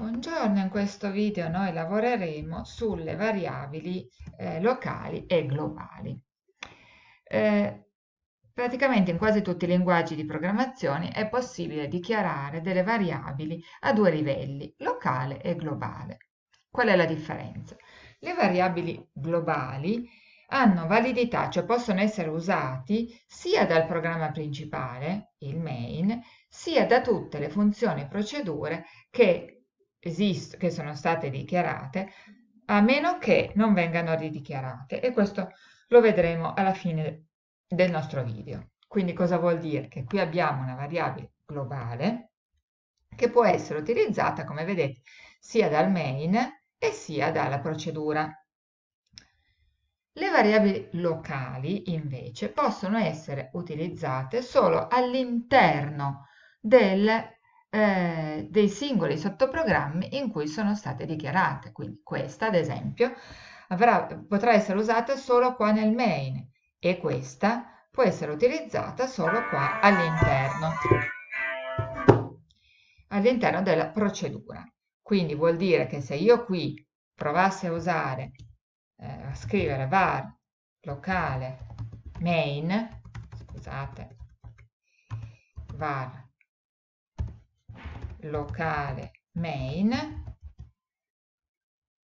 Buongiorno, in questo video noi lavoreremo sulle variabili eh, locali e globali. Eh, praticamente in quasi tutti i linguaggi di programmazione è possibile dichiarare delle variabili a due livelli, locale e globale. Qual è la differenza? Le variabili globali hanno validità, cioè possono essere usati sia dal programma principale, il main, sia da tutte le funzioni e procedure che, esist- che sono state dichiarate, a meno che non vengano ridichiarate. E questo lo vedremo alla fine del nostro video. Quindi cosa vuol dire? Che qui abbiamo una variabile globale che può essere utilizzata, come vedete, sia dal main e sia dalla procedura. Le variabili locali, invece, possono essere utilizzate solo all'interno eh, dei singoli sottoprogrammi in cui sono state dichiarate. Quindi questa, ad esempio, avrà, potrà essere usata solo qua nel main e questa può essere utilizzata solo qua all'interno all'interno della procedura. Quindi vuol dire che se io qui provassi a usare eh, a scrivere var locale main, scusate, var locale main,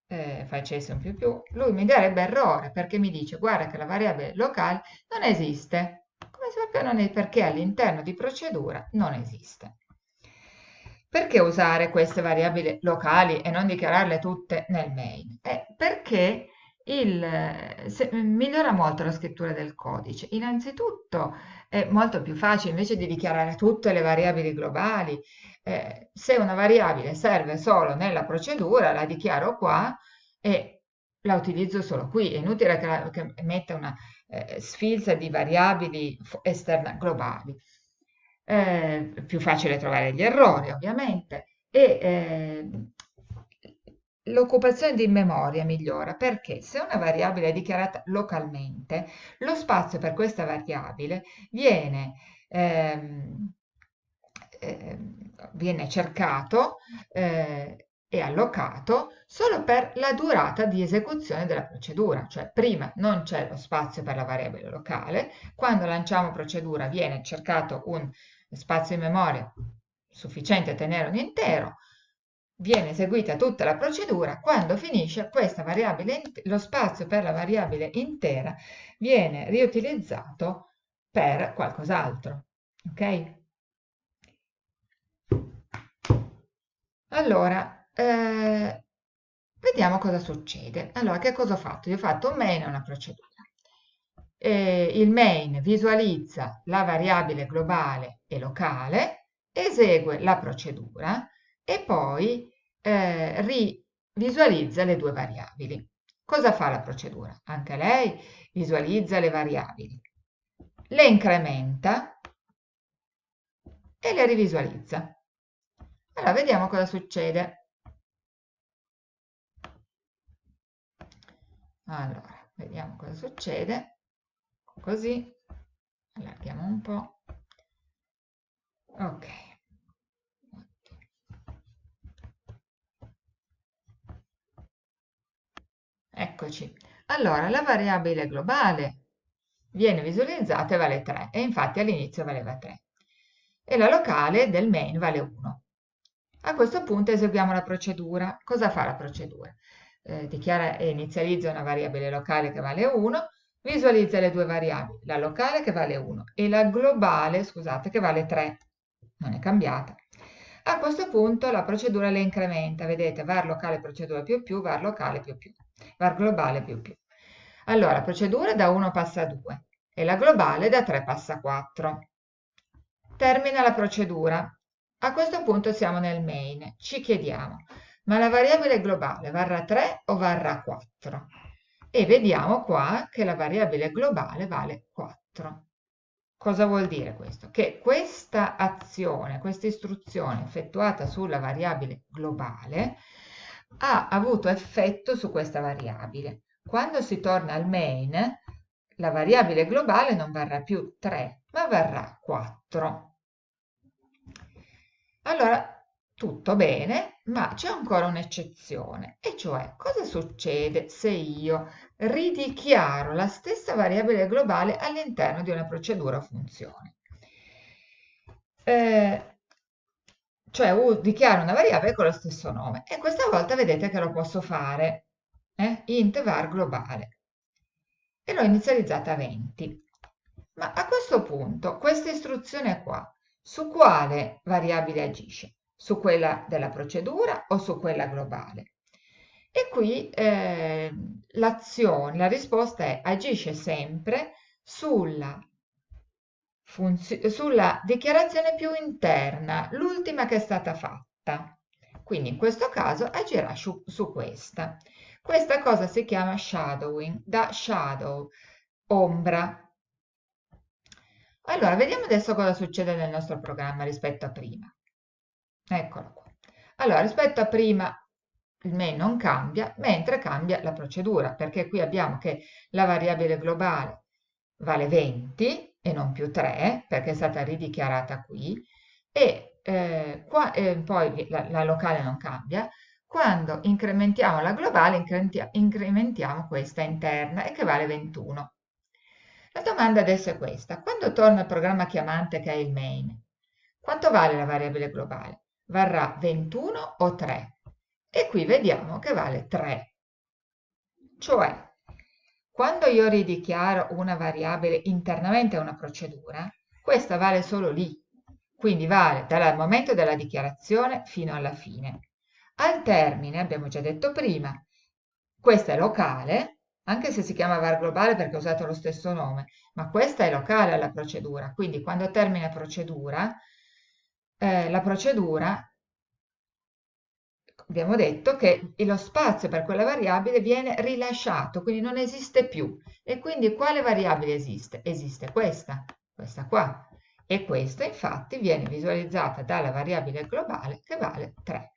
eh, facesse un più più, lui mi darebbe errore perché mi dice guarda che la variabile locale non esiste. Come sappiamo perché all'interno di procedura non esiste. Perché usare queste variabili locali e non dichiararle tutte nel main? Eh, perché il, se, migliora molto la scrittura del codice. Innanzitutto è molto più facile, invece di dichiarare tutte le variabili globali, eh, se una variabile serve solo nella procedura, la dichiaro qua e la utilizzo solo qui. È inutile che, che metta una eh, sfilza di variabili esterna globali. Eh, più facile trovare gli errori, ovviamente, e eh, l'occupazione di memoria migliora perché se una variabile è dichiarata localmente, lo spazio per questa variabile viene, ehm, eh, viene cercato eh, e allocato solo per la durata di esecuzione della procedura, cioè prima non c'è lo spazio per la variabile locale, quando lanciamo procedura viene cercato un spazio in memoria sufficiente a tenere un intero, viene eseguita tutta la procedura, quando finisce questa variabile, lo spazio per la variabile intera viene riutilizzato per qualcos'altro. Ok? Allora, eh, vediamo cosa succede. Allora, che cosa ho fatto? Io ho fatto un main e una procedura. Eh, il main visualizza la variabile globale e locale, esegue la procedura, e poi eh, rivisualizza le due variabili. Cosa fa la procedura? Anche lei visualizza le variabili, le incrementa e le rivisualizza. Allora, vediamo cosa succede. Allora, vediamo cosa succede. Così, allarghiamo un po'. Ok. Eccoci. Allora, la variabile globale viene visualizzata e vale 3 e infatti all'inizio valeva 3 e la locale del main vale 1. A questo punto eseguiamo la procedura. Cosa fa la procedura? Eh, dichiara e inizializza una variabile locale che vale 1, visualizza le due variabili, la locale che vale 1 e la globale, scusate, che vale 3. Non è cambiata. A questo punto la procedura le incrementa, vedete, var locale procedura più più, var locale più più var globale più più. Allora, procedura da 1 passa a 2 e la globale da 3 passa a 4. Termina la procedura. A questo punto siamo nel main. Ci chiediamo, ma la variabile globale varrà 3 o varrà 4? E vediamo qua che la variabile globale vale 4. Cosa vuol dire questo? Che questa azione, questa istruzione effettuata sulla variabile globale ha avuto effetto su questa variabile. Quando si torna al main, la variabile globale non varrà più 3, ma varrà 4. Allora, tutto bene, ma c'è ancora un'eccezione, e cioè cosa succede se io ridichiaro la stessa variabile globale all'interno di una procedura o funzione. Eh, cioè dichiaro una variabile con lo stesso nome e questa volta vedete che lo posso fare, eh? int var globale, e l'ho inizializzata a 20. Ma a questo punto questa istruzione qua, su quale variabile agisce? su quella della procedura o su quella globale. E qui eh, l'azione, la risposta è agisce sempre sulla, sulla dichiarazione più interna, l'ultima che è stata fatta. Quindi in questo caso agirà su, su questa. Questa cosa si chiama shadowing, da shadow, ombra. Allora, vediamo adesso cosa succede nel nostro programma rispetto a prima. Eccolo qua. Allora, rispetto a prima il main non cambia, mentre cambia la procedura, perché qui abbiamo che la variabile globale vale 20 e non più 3, perché è stata ridichiarata qui, e eh, qua, eh, poi la, la, locale non cambia. Quando incrementiamo la globale, incrementiamo questa interna, e che vale 21. La domanda adesso è questa. Quando torna il programma chiamante che è il main, quanto vale la variabile globale? varrà 21 o 3 e qui vediamo che vale 3 cioè quando io ridichiaro una variabile internamente a una procedura questa vale solo lì. Quindi vale dal momento della dichiarazione fino alla fine. Al termine abbiamo già detto prima questa è locale anche se si chiama var globale perché ho usato lo stesso nome ma questa è locale alla procedura. Quindi quando termina procedura eh, la procedura, abbiamo detto che lo spazio per quella variabile viene rilasciato, quindi non esiste più. E quindi quale variabile esiste? Esiste questa, questa qua. E questa infatti viene visualizzata dalla variabile globale che vale 3.